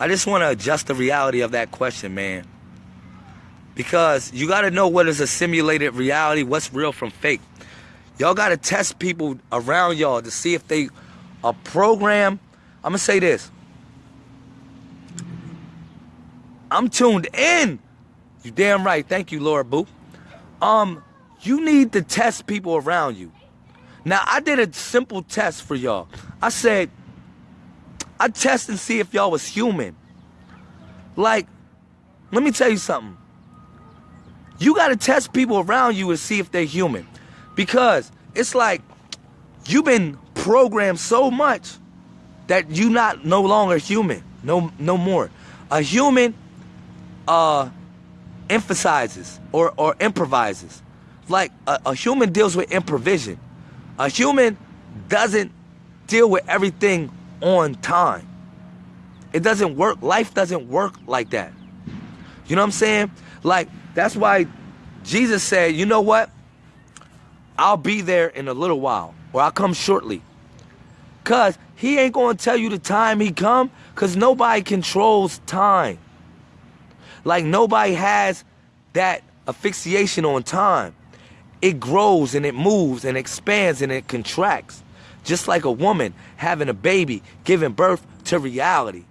I just want to adjust the reality of that question, man. Because you got to know what is a simulated reality, what's real from fake. Y'all got to test people around y'all to see if they a program. I'm going to say this. I'm tuned in. You damn right. Thank you, Laura Boo. Um, you need to test people around you. Now, I did a simple test for y'all. I said, I test and see if y'all was human. Like, let me tell you something. You got to test people around you and see if they're human. Because it's like you've been programmed so much that you not no longer human. No no more. A human uh emphasizes or, or improvises. Like a, a human deals with improvision. A human doesn't deal with everything on time. It doesn't work. Life doesn't work like that. You know what I'm saying? Like, that's why Jesus said, you know what? I'll be there in a little while, or I'll come shortly. Cause he ain't gonna tell you the time he come, cause nobody controls time. Like nobody has that asphyxiation on time. It grows and it moves and expands and it contracts. Just like a woman having a baby, giving birth to reality.